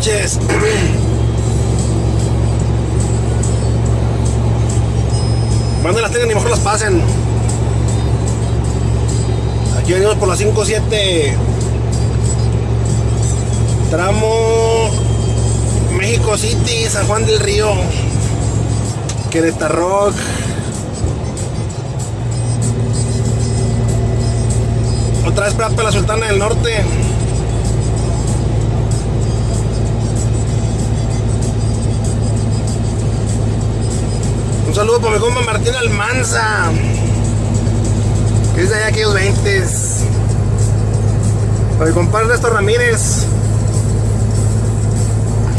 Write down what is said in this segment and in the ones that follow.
noches. Manden las tengan y mejor las pasen. Aquí venimos por la 57. Tramo México City, San Juan del Río. Querétaro. Otra vez para la Sultana del Norte. Mi compa Martín Almanza. Que es de allá aquellos 20. Para mi compadre Ernesto Ramírez.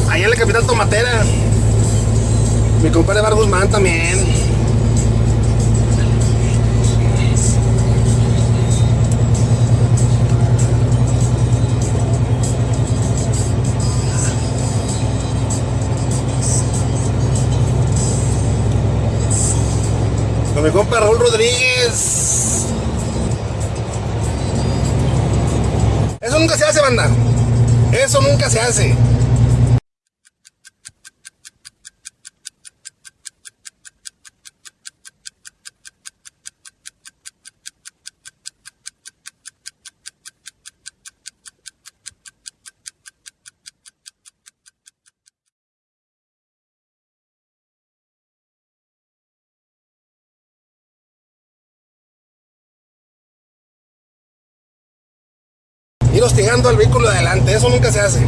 Allá en la capital Tomatera. Mi compadre Bar Guzmán también. Con mi compa Raúl Rodríguez. Eso nunca se hace, banda. Eso nunca se hace. Hostigando al vehículo de adelante. Eso nunca se hace.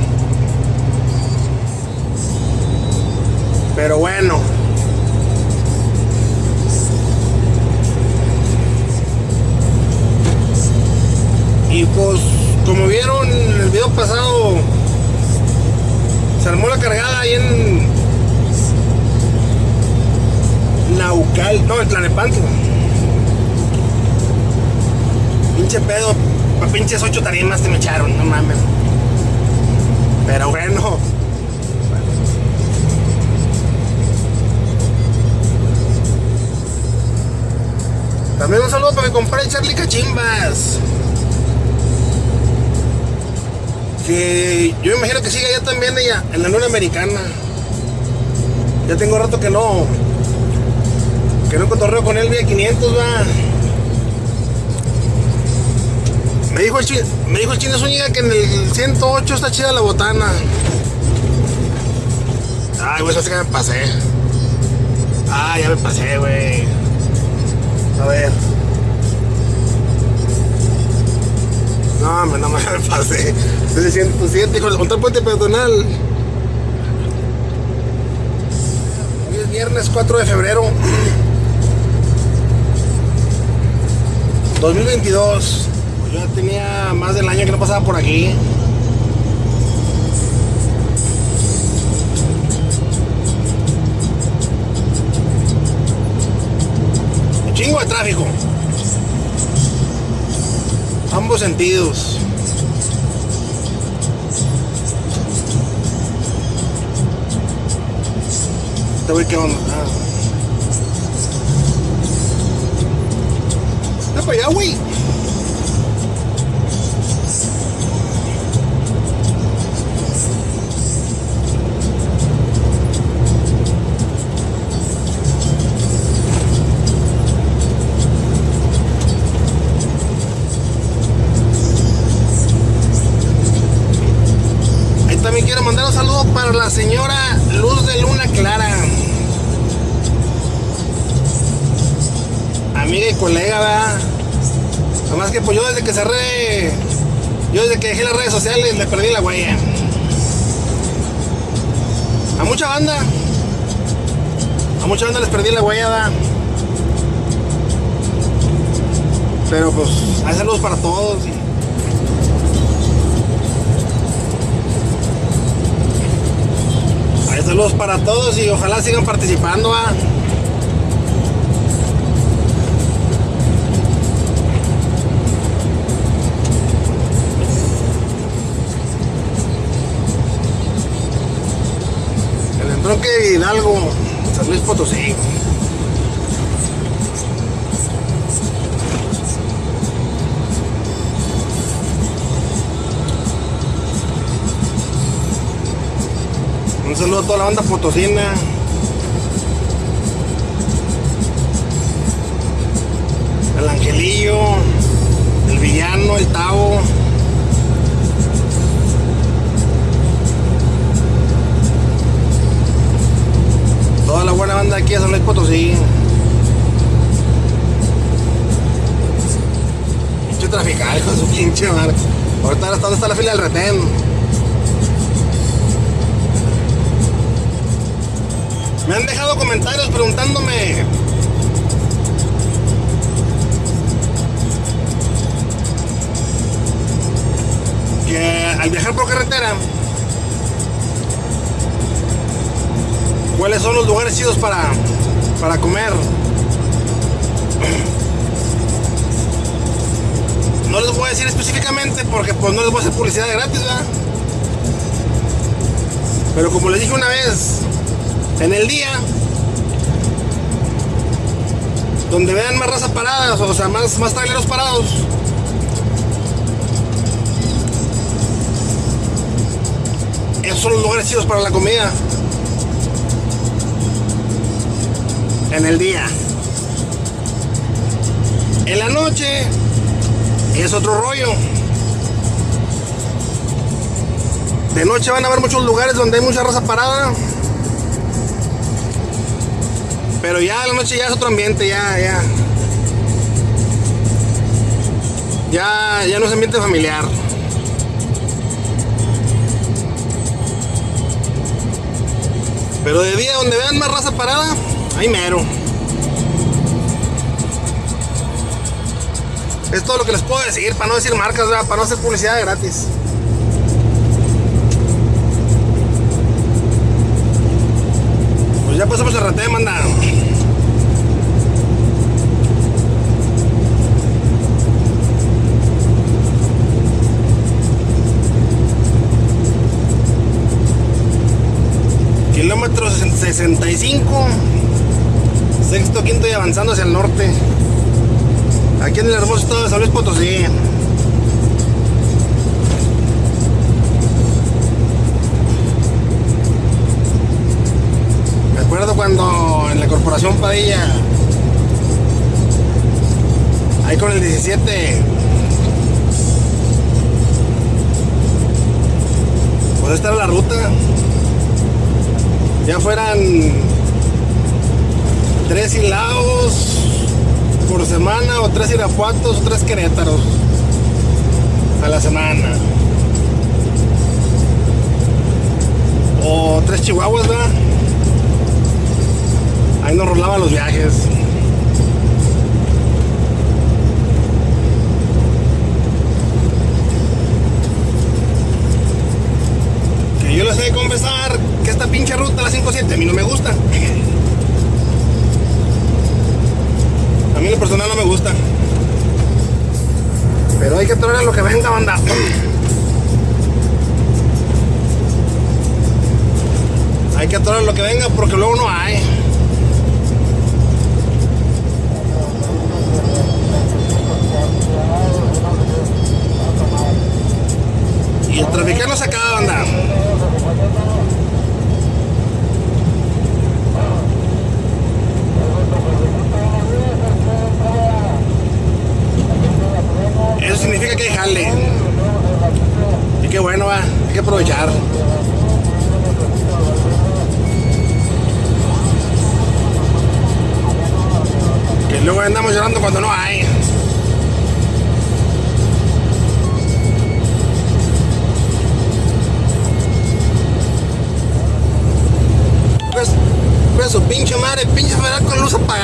Pero bueno. Y pues, como vieron en el video pasado, se armó la cargada ahí en Naucal, no, en Tlanepanto. Pinche pedo, pa pinches ocho tarimas te me echaron, no mames. Pero bueno. También un saludo para mi compadre Charlie Cachimbas. Que yo imagino que sigue allá también ella, en la Luna Americana. Ya tengo rato que no. Que no cotorreo con él vía 500, va. Me dijo el chino, me dijo el chino Zúñiga que en el 108 está chida la botana. Ay, güey, eso que me pasé. Ah, ya me pasé, güey. A ver. No, hombre, no me pasé. Diciendo, 107, hijo, contra el puente peatonal. Hoy es viernes 4 de febrero. 2022. Yo ya tenía más del año que no pasaba por aquí. Un chingo de tráfico. Ambos sentidos. Este güey, ¿qué onda? Ah. Está para allá, güey. Pues yo desde que cerré, yo desde que dejé las redes sociales le perdí la huella. A mucha banda, a mucha banda les perdí la huella. Pero pues hay saludos para todos. Hay saludos para todos y ojalá sigan participando. Entronque de Hidalgo, San Luis Potosí. saludo a toda la banda potosina. El Angelillo, el Villano, el Tavo. Toda la buena banda aquí de San Luis Potosí. Pinche trafical con su pinche madre. Ahorita hasta dónde está la fila del retén. Me han dejado comentarios preguntándome que al viajar por carretera cuáles son los lugares chidos para, para comer. No les voy a decir específicamente porque pues no les voy a hacer publicidad gratis, ¿verdad? Pero como les dije una vez, en el día, donde vean más raza paradas, o sea, más, más traileros parados, esos son los lugares chidos para la comida. En el día. En la noche es otro rollo. De noche van a haber muchos lugares donde hay mucha raza parada. Pero ya la noche ya es otro ambiente, ya, ya. Ya, ya no es ambiente familiar. Pero de día donde vean más raza parada, ahí mero. Es todo lo que les puedo decir, para no decir marcas, para no hacer publicidad gratis. Pues ya pasamos el rate, manda. Kilómetro 65. Sexto, quinto y avanzando hacia el norte. Aquí en el hermoso estado de San Luis Potosí. Me acuerdo cuando en la corporación Padilla, ahí con el 17, pues esta era la ruta. Ya fueran tres hilados por semana o tres irapuatos o tres querétaros a la semana. O tres chihuahuas, ¿verdad? Ahí nos rolaban los viajes. Que yo les he de confesar que esta pinche ruta, la 57, a mí no me gusta. Mí en lo personal no me gusta. Pero hay que traer lo que venga, banda. Hay que traer lo que venga porque luego no hay. Y el traficar no se acaba, banda. Eso significa que hay jale. Y qué bueno, va. Hay que aprovechar. Que luego andamos llorando cuando no hay. Pues, pues su pinche madre, pinche federal con luz apagada.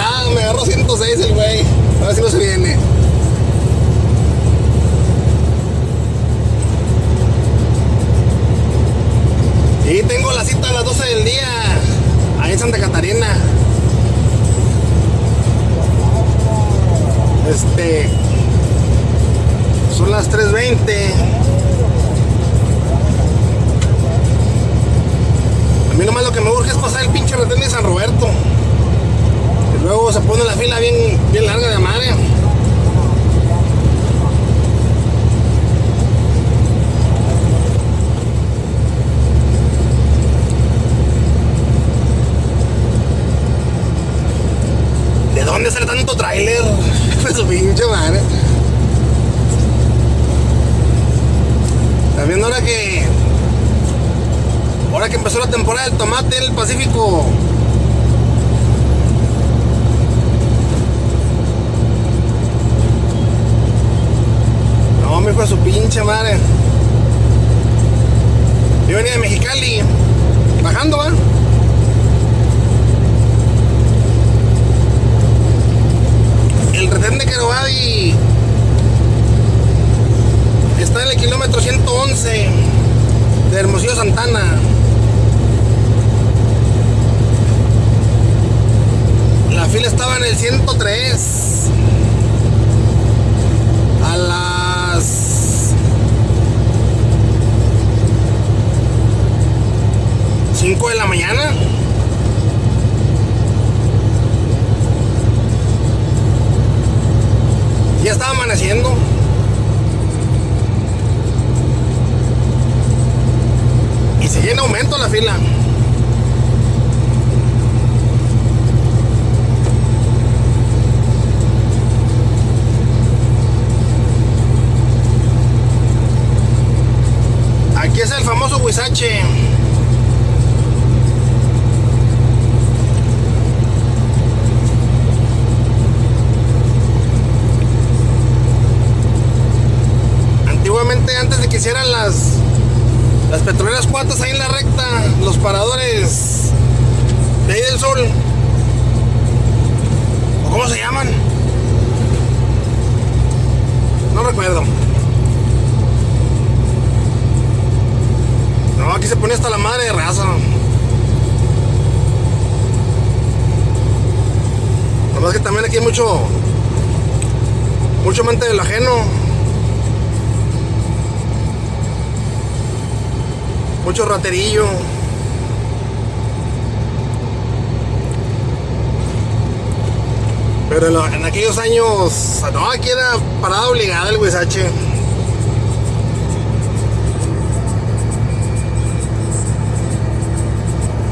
las 3.20. A mí nomás lo que me urge es pasar el pinche retén de San Roberto. Y luego se pone la fila bien, bien larga de madre. ¿De dónde sale tanto trailer? Pues Su pinche madre. También ahora que. Ahora que empezó la temporada del tomate en el Pacífico. No, me fue su pinche madre. Yo venía de Mexicali, bajando, ¿va? El retén de Querobadi está en el kilómetro 111 de Hermosillo Santana. La fila estaba en el 103. Mucho mente del ajeno. mucho raterillo. Pero en, aquellos años, no, aquí era parada obligada el huizache.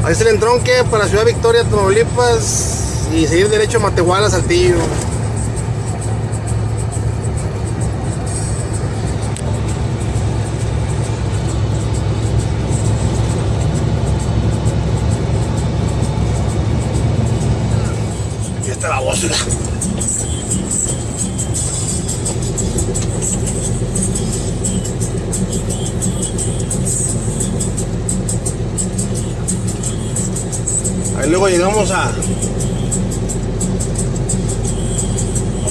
Ahí es el entronque para Ciudad Victoria, Tamaulipas y seguir derecho a Matehuala, Saltillo. La voz. Ahí luego llegamos a, a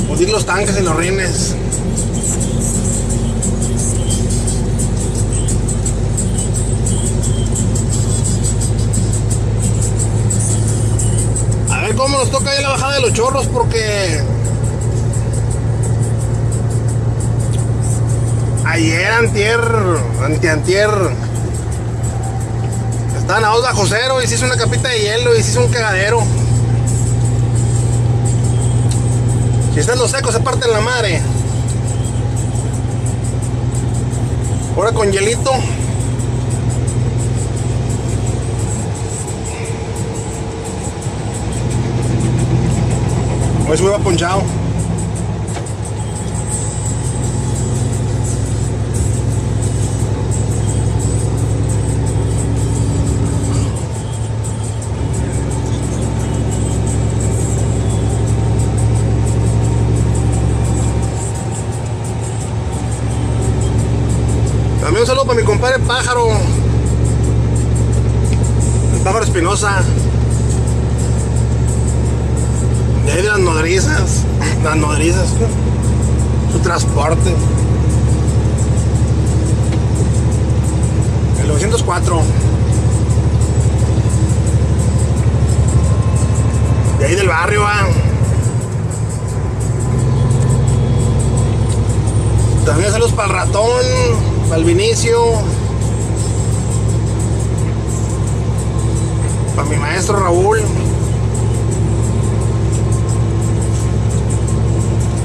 pudir los tanques y los rines. Bajada de los chorros porque ayer antier, antiantier estaban a dos bajo cero y se hizo una capita de hielo y se hizo un cagadero. Si están los secos se parten la madre. Ahora con hielito. Hoy se hubiera ponchado. También un saludo para mi compadre Pájaro. El Pájaro Espinosa. Las nodrizas. Las nodrizas. Su transporte. El 904. De ahí del barrio, va. También saludos para el ratón, para el Vinicio, para mi maestro Raúl,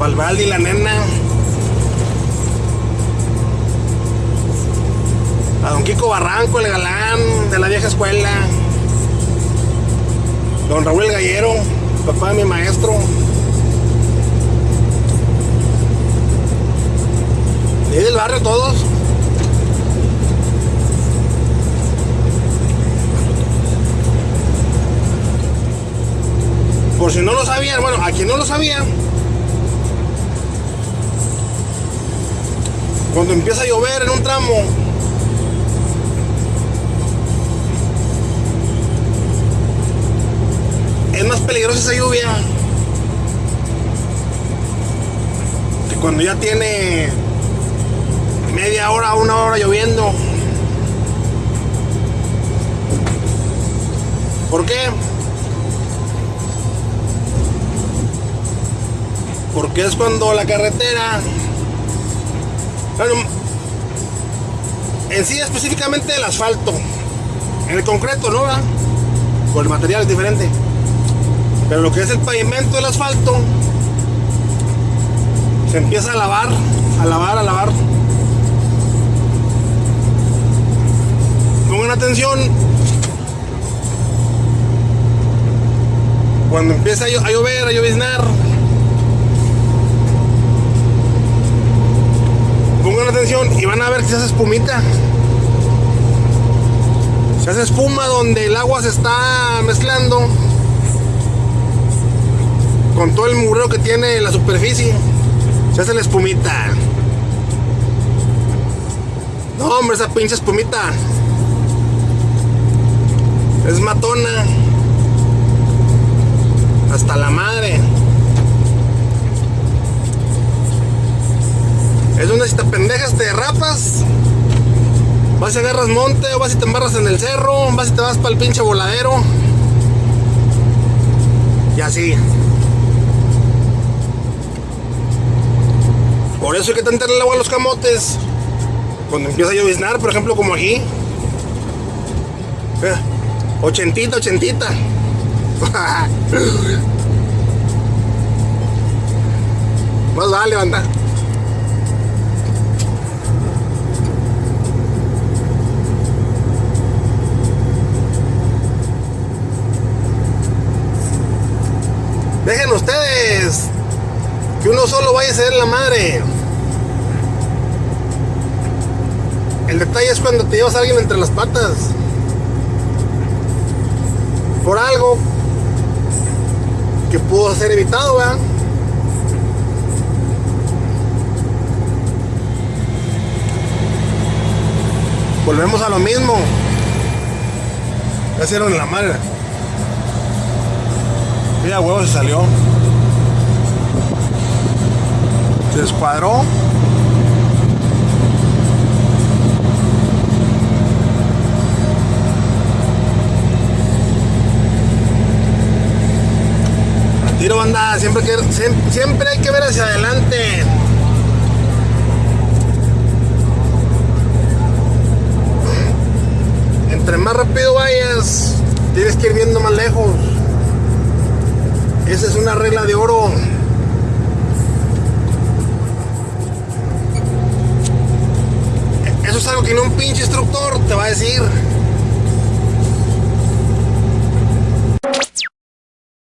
Palvaldi, la nena. A don Kiko Barranco, el galán de la vieja escuela. Don Raúl Gallero, papá de mi maestro. Y del barrio todos. Por si no lo sabían, bueno, a quien no lo sabía, cuando empieza a llover en un tramo, es más peligrosa esa lluvia que cuando ya tiene media hora, una hora lloviendo. ¿Por qué? Porque es cuando la carretera, en sí específicamente el asfalto, en el concreto, ¿no? ¿verdad? Con el material es diferente. Pero lo que es el pavimento del asfalto, se empieza a lavar, a lavar, a lavar. Pongan atención. Cuando empieza a llover, a lloviznar. Y van a ver que se hace espumita. Se hace espuma donde el agua se está mezclando con todo el mureo que tiene la superficie. Se hace la espumita. No, hombre, esa pinche espumita. Es matona. Hasta la madre. Es donde si te pendejas te derrapas. Vas y agarras monte, o vas y te embarras en el cerro, vas y te vas para el pinche voladero. Y así. Por eso hay que tentarle el agua a los camotes. Cuando empieza a lloviznar, por ejemplo, como aquí. Ochentita, ochentita. Más vale, banda. Dejen ustedes que uno solo vaya a ser la madre. El detalle es cuando te llevas a alguien entre las patas. Por algo que pudo ser evitado, ¿verdad? Volvemos a lo mismo. Ya hicieron la madre. Mira, huevo se salió. Se descuadró. Tiro banda, siempre, que, siem- siempre hay que ver hacia adelante. Entre más rápido vayas, tienes que ir viendo más lejos. Esa es una regla de oro. Eso es algo que no un pinche instructor te va a decir.